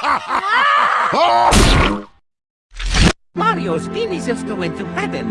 Ah! Mario's penis just went to heaven.